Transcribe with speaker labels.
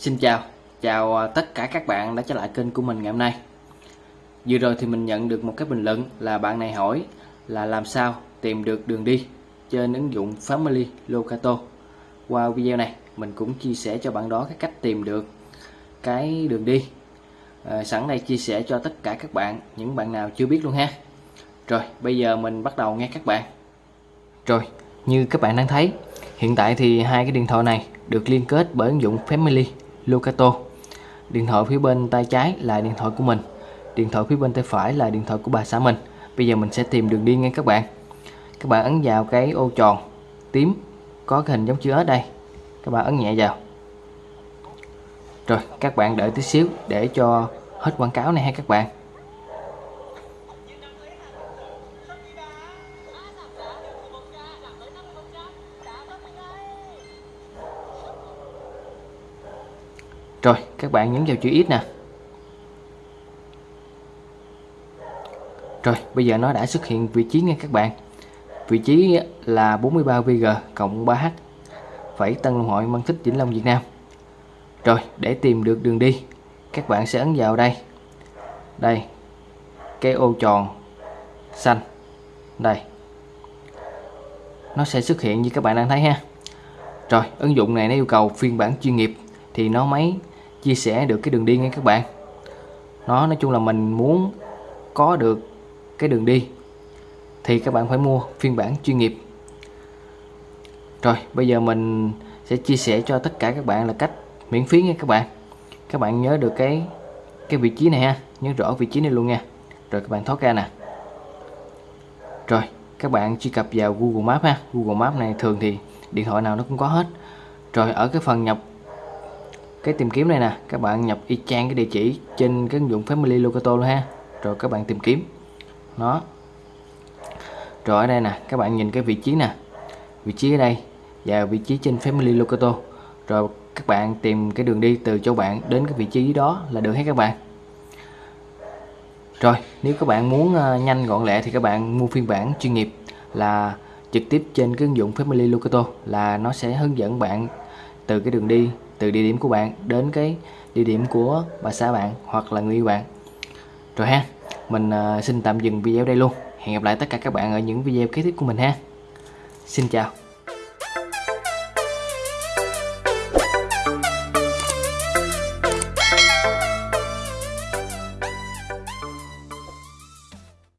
Speaker 1: Xin chào, chào à, tất cả các bạn đã trở lại kênh của mình ngày hôm nay. Vừa rồi thì mình nhận được một cái bình luận là bạn này hỏi là làm sao tìm được đường đi trên ứng dụng Family Locato. Qua video này mình cũng chia sẻ cho bạn đó cái cách tìm được cái đường đi. À, Sẵn đây chia sẻ cho tất cả các bạn, những bạn nào chưa biết luôn ha. Rồi bây giờ mình bắt đầu nghe các bạn. Rồi, như các bạn đang thấy Hiện tại thì hai cái điện thoại này được liên kết bởi ứng dụng Family Locato. Điện thoại phía bên tay trái là điện thoại của mình, điện thoại phía bên tay phải là điện thoại của bà xã mình. Bây giờ mình sẽ tìm đường đi nha các bạn. Các bạn ấn vào cái ô tròn tím có cái hình giống chữ S đây. Các bạn ấn nhẹ vào. Rồi, các bạn đợi tí xíu để cho hết quảng cáo này ha các bạn. Rồi, các bạn nhấn vào chữ X nè. Rồi, bây giờ nó đã xuất hiện vị trí nha các bạn. Vị trí là 43VG cộng 3H phải Tân Long Hội Mang Thích Vĩnh Long Việt Nam. Rồi, để tìm được đường đi, Các bạn sẽ ấn vào đây. Đây, Cái ô tròn xanh. Đây. Nó sẽ xuất hiện như các bạn đang thấy ha. Rồi, ứng dụng này nó yêu cầu phiên bản chuyên nghiệp. Thì nó mới chia sẻ được cái đường đi nha các bạn. Nó nói chung là mình muốn có được cái đường đi thì các bạn phải mua phiên bản chuyên nghiệp. Rồi, bây giờ mình sẽ chia sẻ cho tất cả các bạn là cách miễn phí nha các bạn. Các bạn nhớ được cái cái vị trí này ha, nhớ rõ vị trí này luôn nha. Rồi, các bạn thoát ra nè. Rồi, các bạn truy cập vào Google Maps ha. Google Maps này thường thì điện thoại nào nó cũng có hết. Rồi, ở cái phần nhập cái tìm kiếm này nè, các bạn nhập y chang cái địa chỉ trên cái ứng dụng Family Locato luôn ha. Rồi các bạn tìm kiếm. Nó. Rồi ở đây nè, các bạn nhìn cái vị trí nè. Vị trí ở đây, và vị trí trên Family Locato. Rồi các bạn tìm cái đường đi từ chỗ bạn đến cái vị trí đó là được hết các bạn. Rồi, nếu các bạn muốn ờ, nhanh gọn lẹ thì các bạn mua phiên bản chuyên nghiệp là trực tiếp trên cái ứng dụng Family Locato là nó sẽ hướng dẫn bạn từ cái đường đi từ địa điểm của bạn đến cái địa điểm của bà xã bạn hoặc là người yêu bạn. Rồi ha mình uh, xin tạm dừng video đây luôn. Hẹn gặp lại tất cả các bạn ở những video kế tiếp của mình ha. Xin chào.